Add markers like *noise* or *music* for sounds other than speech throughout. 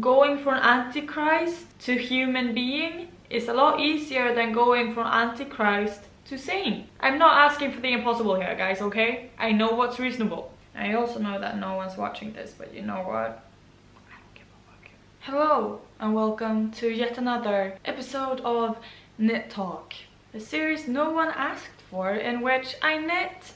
going from antichrist to human being is a lot easier than going from antichrist to saint. I'm not asking for the impossible here, guys, okay? I know what's reasonable. I also know that no one's watching this, but you know what? Hello and welcome to yet another episode of Knit Talk, a series no one asked for in which I knit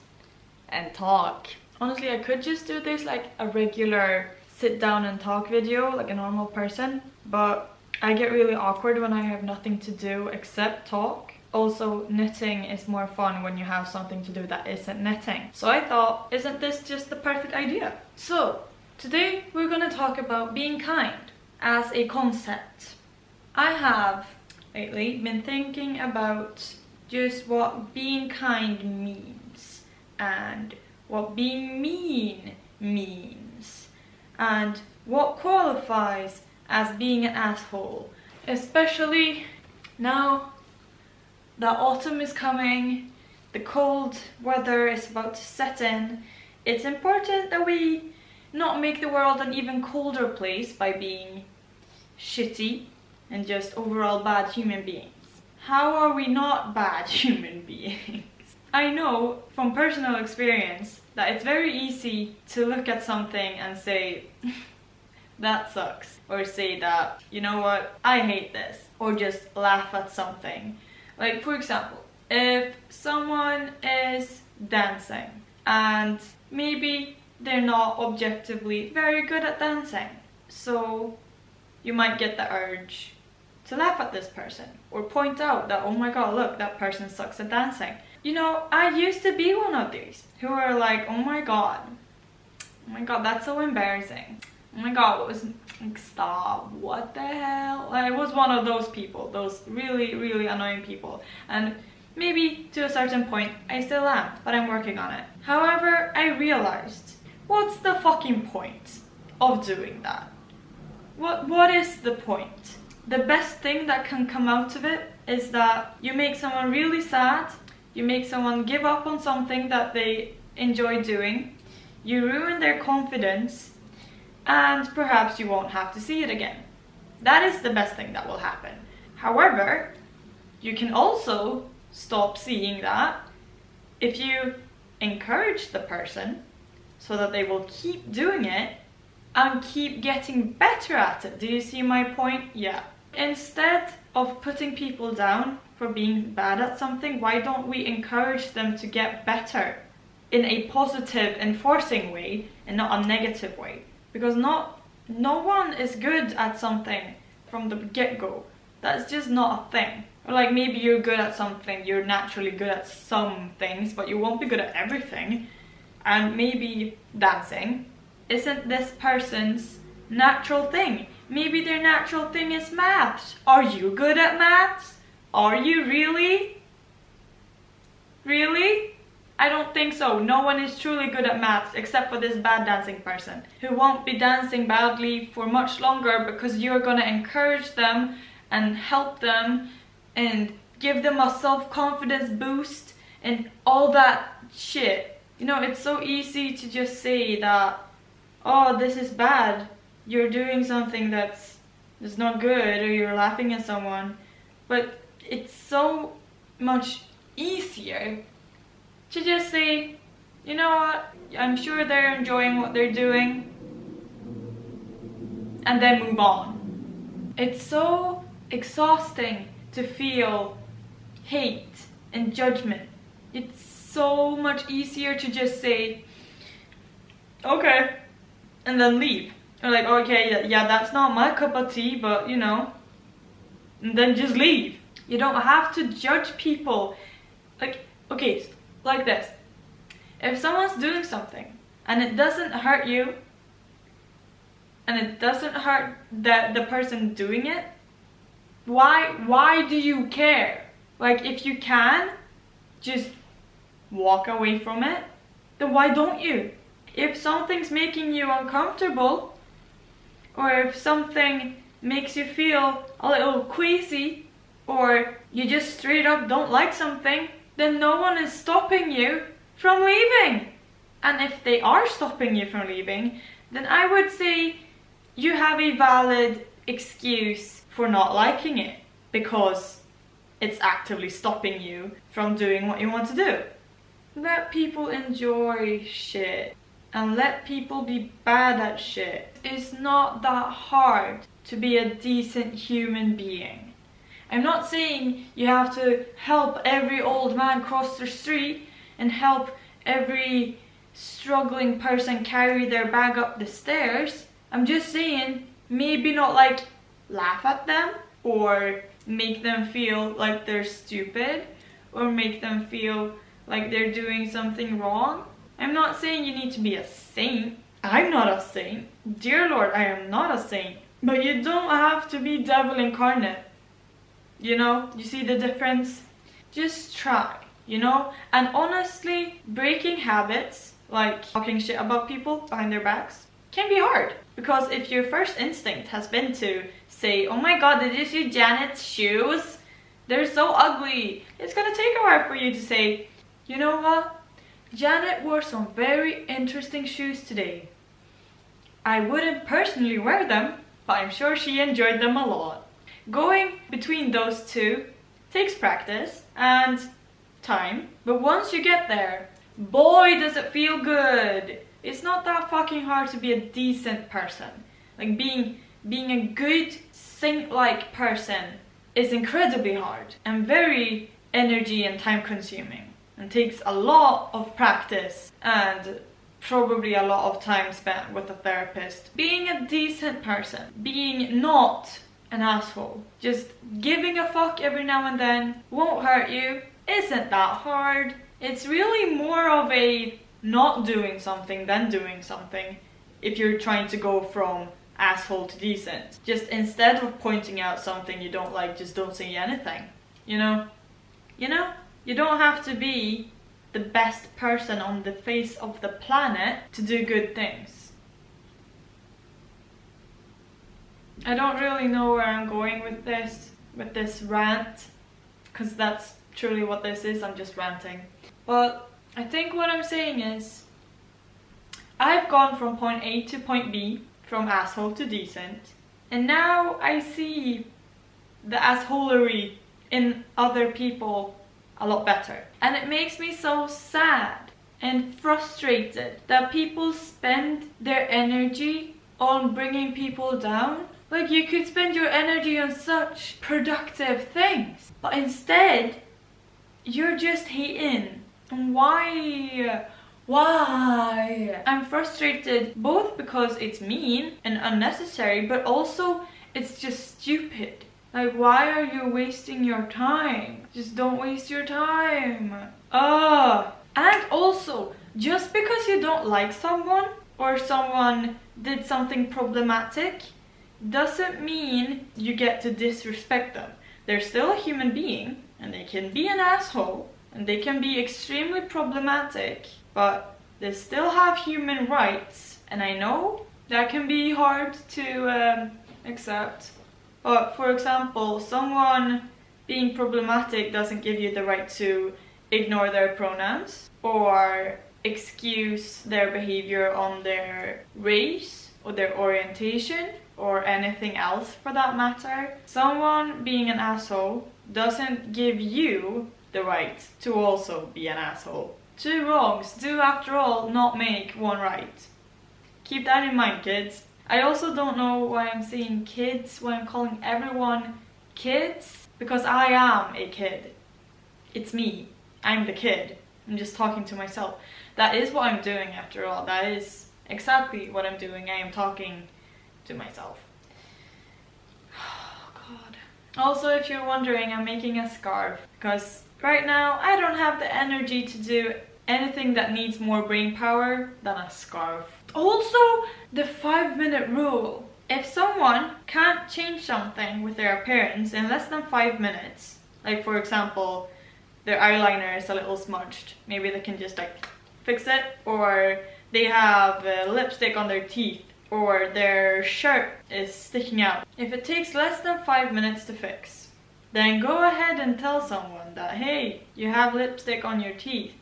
and talk. Honestly, I could just do this like a regular sit down and talk video like a normal person, but I get really awkward when I have nothing to do except talk. Also, knitting is more fun when you have something to do that isn't knitting. So I thought, isn't this just the perfect idea? So, today we're gonna talk about being kind as a concept. I have lately been thinking about just what being kind means and what being mean means and what qualifies as being an asshole. Especially now that autumn is coming, the cold weather is about to set in, it's important that we not make the world an even colder place by being shitty and just overall bad human beings. How are we not bad *laughs* human beings? I know from personal experience that it's very easy to look at something and say, *laughs* that sucks. Or say that, you know what, I hate this. Or just laugh at something. Like for example, if someone is dancing and maybe they're not objectively very good at dancing. So you might get the urge to laugh at this person or point out that, oh my god, look, that person sucks at dancing. You know, I used to be one of these who are like, oh my god, oh my god, that's so embarrassing. Oh my god, what was, like, stop, what the hell? I was one of those people, those really, really annoying people. And maybe to a certain point, I still am, but I'm working on it. However, I realized, what's the fucking point of doing that? What, what is the point? The best thing that can come out of it is that you make someone really sad, you make someone give up on something that they enjoy doing, you ruin their confidence, and perhaps you won't have to see it again. That is the best thing that will happen. However, you can also stop seeing that if you encourage the person so that they will keep doing it and keep getting better at it. Do you see my point? Yeah. Instead of putting people down for being bad at something, why don't we encourage them to get better in a positive, enforcing way and not a negative way? Because not, no one is good at something from the get-go. That's just not a thing. Or like maybe you're good at something, you're naturally good at some things, but you won't be good at everything. And maybe dancing isn't this person's natural thing. Maybe their natural thing is maths. Are you good at maths? Are you really? Really? I don't think so. No one is truly good at maths except for this bad dancing person who won't be dancing badly for much longer because you're gonna encourage them and help them and give them a self-confidence boost and all that shit. You know, it's so easy to just say that, oh, this is bad. You're doing something that's, that's not good or you're laughing at someone. But it's so much easier to just say, you know what, I'm sure they're enjoying what they're doing, and then move on. It's so exhausting to feel hate and judgment. It's so much easier to just say, okay, and then leave. Or like, okay, yeah, that's not my cup of tea, but you know, and then just leave. You don't have to judge people. Like, okay, like this. If someone's doing something and it doesn't hurt you and it doesn't hurt the, the person doing it, why, why do you care? Like if you can, just walk away from it, then why don't you? If something's making you uncomfortable or if something makes you feel a little queasy or you just straight up don't like something, then no one is stopping you from leaving. And if they are stopping you from leaving, then I would say you have a valid excuse for not liking it because it's actively stopping you from doing what you want to do. Let people enjoy shit and let people be bad at shit. It's not that hard to be a decent human being. I'm not saying you have to help every old man cross the street and help every struggling person carry their bag up the stairs. I'm just saying maybe not like laugh at them or make them feel like they're stupid or make them feel like they're doing something wrong. I'm not saying you need to be a saint. I'm not a saint. Dear Lord, I am not a saint. But you don't have to be devil incarnate. You know, you see the difference? Just try, you know? And honestly, breaking habits, like talking shit about people behind their backs, can be hard. Because if your first instinct has been to say, oh my god, did you see Janet's shoes? They're so ugly. It's gonna take a while for you to say, you know what? Janet wore some very interesting shoes today. I wouldn't personally wear them, but I'm sure she enjoyed them a lot. Going between those two takes practice and time, but once you get there, boy does it feel good. It's not that fucking hard to be a decent person. Like being being a good saint-like person is incredibly hard and very energy and time consuming and takes a lot of practice and probably a lot of time spent with a therapist. Being a decent person, being not an asshole, just giving a fuck every now and then won't hurt you, isn't that hard. It's really more of a not doing something than doing something if you're trying to go from asshole to decent. Just instead of pointing out something you don't like, just don't say anything. You know? You know? You don't have to be the best person on the face of the planet to do good things. I don't really know where I'm going with this, with this rant, because that's truly what this is, I'm just ranting. But I think what I'm saying is I've gone from point A to point B, from asshole to decent, and now I see the assholery in other people a lot better. And it makes me so sad and frustrated that people spend their energy on bringing people down. Like you could spend your energy on such productive things, but instead you're just hating why? Why? I'm frustrated both because it's mean and unnecessary, but also it's just stupid. Like, why are you wasting your time? Just don't waste your time. Ah. And also, just because you don't like someone or someone did something problematic doesn't mean you get to disrespect them. They're still a human being and they can be an asshole and they can be extremely problematic, but they still have human rights. And I know that can be hard to um, accept. But for example, someone being problematic doesn't give you the right to ignore their pronouns or excuse their behavior on their race or their orientation or anything else for that matter. Someone being an asshole doesn't give you the right to also be an asshole. Two wrongs do after all not make one right. Keep that in mind kids. I also don't know why I'm saying kids when I'm calling everyone kids because I am a kid. It's me. I'm the kid. I'm just talking to myself. That is what I'm doing after all. That is exactly what I'm doing. I am talking to myself. *sighs* Oh god. Also if you're wondering I'm making a scarf because Right now, I don't have the energy to do anything that needs more brain power than a scarf. Also, the five minute rule. If someone can't change something with their appearance in less than five minutes, like for example, their eyeliner is a little smudged, maybe they can just like fix it, or they have lipstick on their teeth, or their shirt is sticking out. If it takes less than five minutes to fix, then go ahead and tell someone that, hey, you have lipstick on your teeth.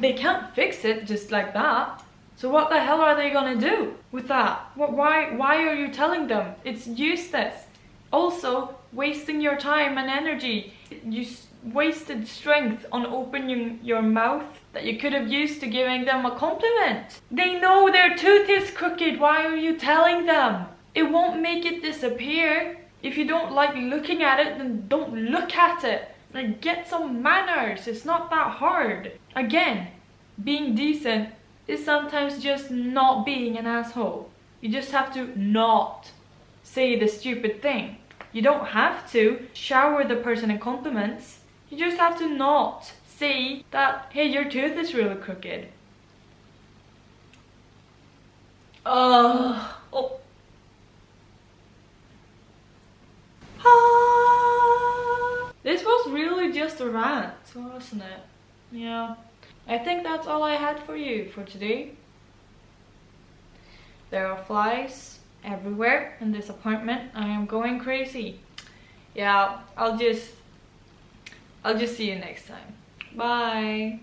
They can't fix it just like that. So what the hell are they gonna do with that? Why, why are you telling them? It's useless. Also, wasting your time and energy. You wasted strength on opening your mouth that you could have used to giving them a compliment. They know their tooth is crooked. Why are you telling them? It won't make it disappear. If you don't like looking at it, then don't look at it. Like, get some manners. It's not that hard. Again, being decent is sometimes just not being an asshole. You just have to not say the stupid thing. You don't have to shower the person in compliments. You just have to not say that, hey, your tooth is really crooked. Uh, oh. Ah. This was really just a rant, wasn't it? Yeah. I think that's all I had for you for today. There are flies everywhere in this apartment. I am going crazy. Yeah, I'll just I'll just see you next time. Bye.